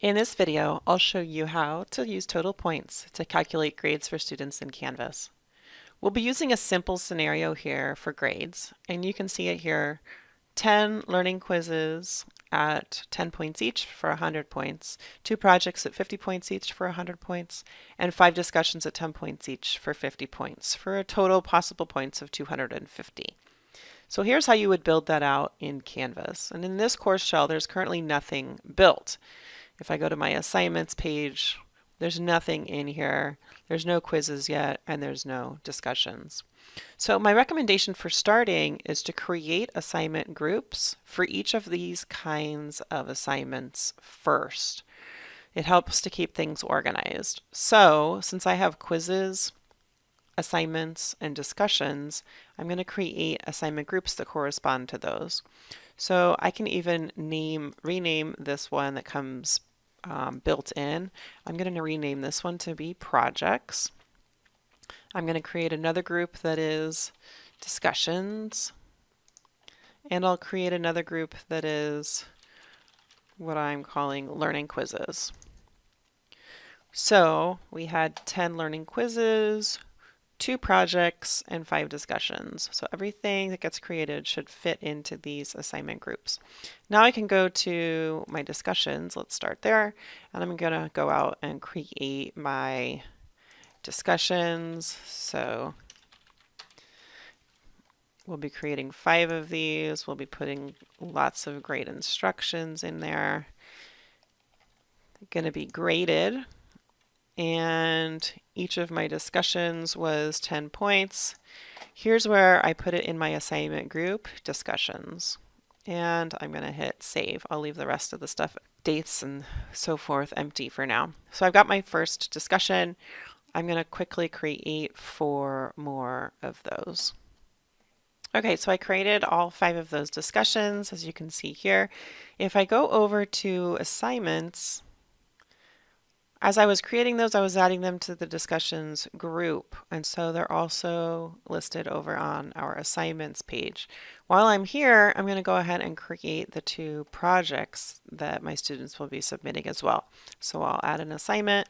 In this video, I'll show you how to use total points to calculate grades for students in Canvas. We'll be using a simple scenario here for grades, and you can see it here, 10 learning quizzes at 10 points each for 100 points, two projects at 50 points each for 100 points, and five discussions at 10 points each for 50 points, for a total possible points of 250. So here's how you would build that out in Canvas. And in this course shell, there's currently nothing built. If I go to my assignments page, there's nothing in here. There's no quizzes yet, and there's no discussions. So my recommendation for starting is to create assignment groups for each of these kinds of assignments first. It helps to keep things organized. So since I have quizzes, assignments, and discussions, I'm going to create assignment groups that correspond to those. So I can even name, rename this one that comes um, built in. I'm going to rename this one to be projects. I'm going to create another group that is discussions. And I'll create another group that is what I'm calling learning quizzes. So we had 10 learning quizzes, two projects, and five discussions. So everything that gets created should fit into these assignment groups. Now I can go to my discussions. Let's start there. And I'm going to go out and create my discussions. So we'll be creating five of these. We'll be putting lots of great instructions in there. Going to be graded and each of my discussions was 10 points. Here's where I put it in my assignment group, discussions. And I'm going to hit save. I'll leave the rest of the stuff, dates and so forth, empty for now. So I've got my first discussion. I'm going to quickly create four more of those. Okay, so I created all five of those discussions, as you can see here. If I go over to assignments, as I was creating those, I was adding them to the discussions group. And so they're also listed over on our assignments page. While I'm here, I'm going to go ahead and create the two projects that my students will be submitting as well. So I'll add an assignment.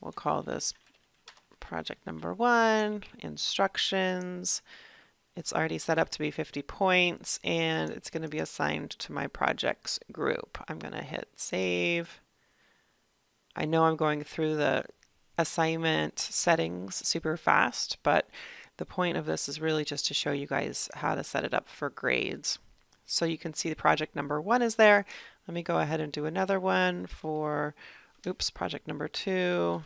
We'll call this project number one, instructions. It's already set up to be 50 points and it's going to be assigned to my projects group. I'm going to hit save. I know I'm going through the assignment settings super fast, but the point of this is really just to show you guys how to set it up for grades. So you can see the project number one is there. Let me go ahead and do another one for, oops, project number two.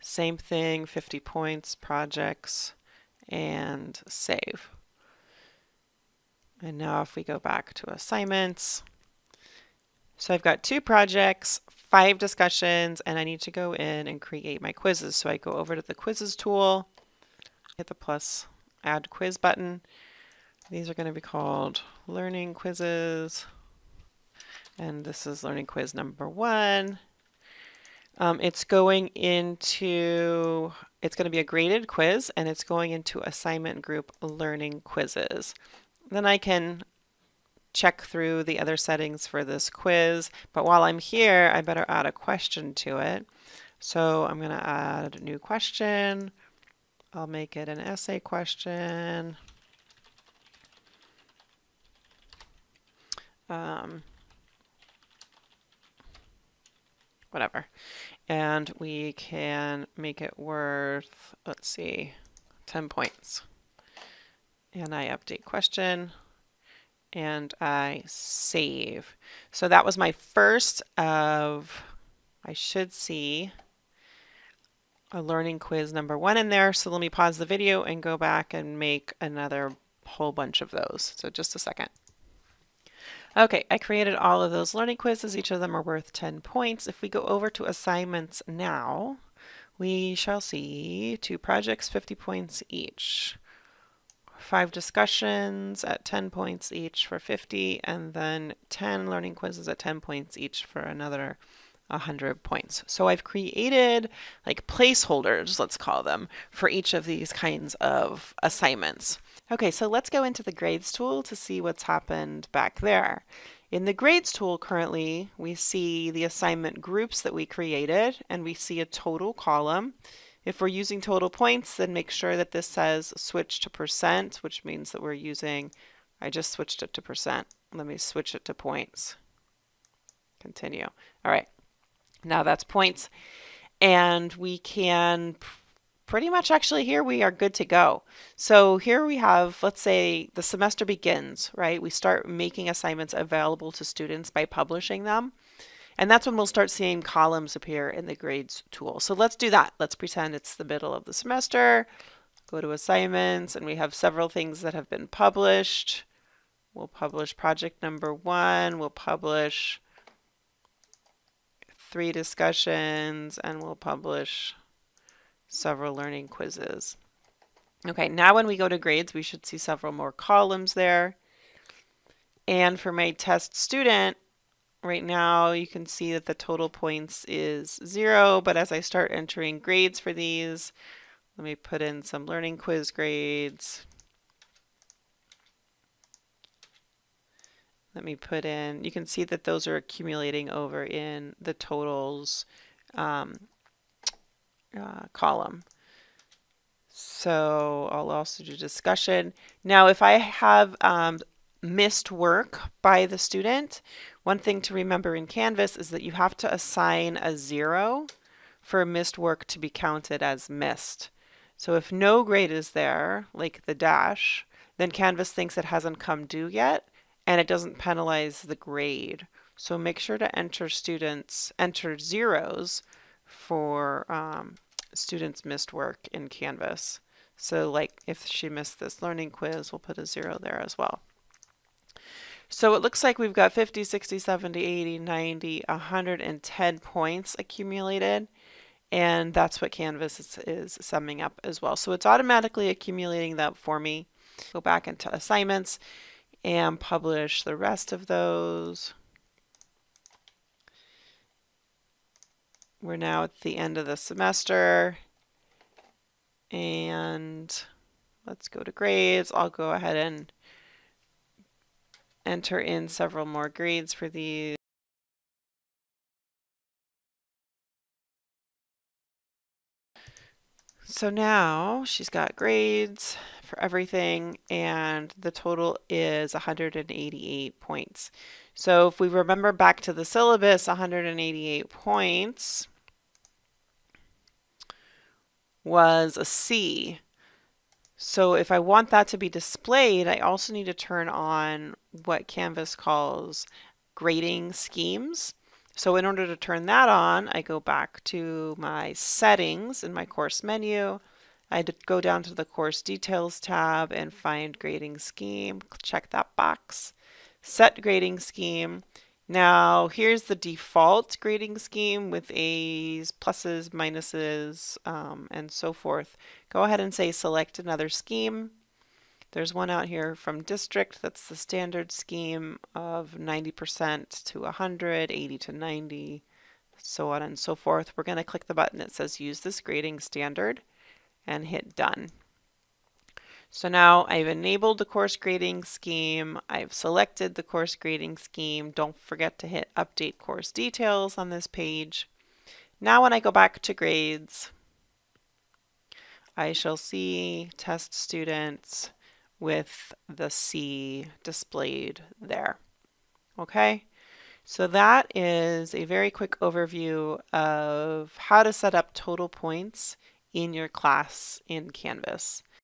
Same thing, 50 points, projects, and save. And now if we go back to assignments, so I've got two projects, five discussions, and I need to go in and create my quizzes. So I go over to the quizzes tool, hit the plus add quiz button. These are going to be called learning quizzes. And this is learning quiz number one. Um, it's going into, it's going to be a graded quiz and it's going into assignment group learning quizzes. Then I can check through the other settings for this quiz. But while I'm here, I better add a question to it. So I'm going to add a new question. I'll make it an essay question. Um, whatever. And we can make it worth, let's see, 10 points. And I update question and I save. So that was my first of, I should see a learning quiz number one in there. So let me pause the video and go back and make another whole bunch of those. So just a second. Okay, I created all of those learning quizzes. Each of them are worth 10 points. If we go over to assignments now, we shall see two projects, 50 points each five discussions at 10 points each for 50, and then 10 learning quizzes at 10 points each for another 100 points. So I've created like placeholders, let's call them, for each of these kinds of assignments. Okay, so let's go into the grades tool to see what's happened back there. In the grades tool currently, we see the assignment groups that we created and we see a total column. If we're using total points, then make sure that this says switch to percent, which means that we're using, I just switched it to percent. Let me switch it to points. Continue. All right, now that's points. And we can pretty much actually here we are good to go. So here we have, let's say the semester begins, right? We start making assignments available to students by publishing them. And that's when we'll start seeing columns appear in the grades tool. So let's do that. Let's pretend it's the middle of the semester. Go to assignments and we have several things that have been published. We'll publish project number one. We'll publish three discussions and we'll publish several learning quizzes. Okay, now when we go to grades, we should see several more columns there. And for my test student, right now you can see that the total points is zero, but as I start entering grades for these, let me put in some learning quiz grades. Let me put in, you can see that those are accumulating over in the totals um, uh, column. So I'll also do discussion. Now, if I have um, missed work by the student, one thing to remember in Canvas is that you have to assign a zero for missed work to be counted as missed. So if no grade is there, like the dash, then Canvas thinks it hasn't come due yet, and it doesn't penalize the grade. So make sure to enter students, enter zeros for um, students missed work in Canvas. So like if she missed this learning quiz, we'll put a zero there as well. So it looks like we've got 50, 60, 70, 80, 90, 110 points accumulated. And that's what Canvas is, is summing up as well. So it's automatically accumulating that for me. Go back into assignments and publish the rest of those. We're now at the end of the semester and let's go to grades. I'll go ahead and enter in several more grades for these. So now she's got grades for everything and the total is 188 points. So if we remember back to the syllabus, 188 points was a C. So if I want that to be displayed, I also need to turn on what Canvas calls grading schemes. So in order to turn that on, I go back to my settings in my course menu. I go down to the course details tab and find grading scheme, check that box, set grading scheme, now here's the default grading scheme with A's, pluses, minuses, um, and so forth. Go ahead and say select another scheme. There's one out here from district that's the standard scheme of 90% to 100, 80 to 90, so on and so forth. We're going to click the button that says use this grading standard and hit done. So now I've enabled the course grading scheme. I've selected the course grading scheme. Don't forget to hit update course details on this page. Now when I go back to grades, I shall see test students with the C displayed there. Okay, so that is a very quick overview of how to set up total points in your class in Canvas.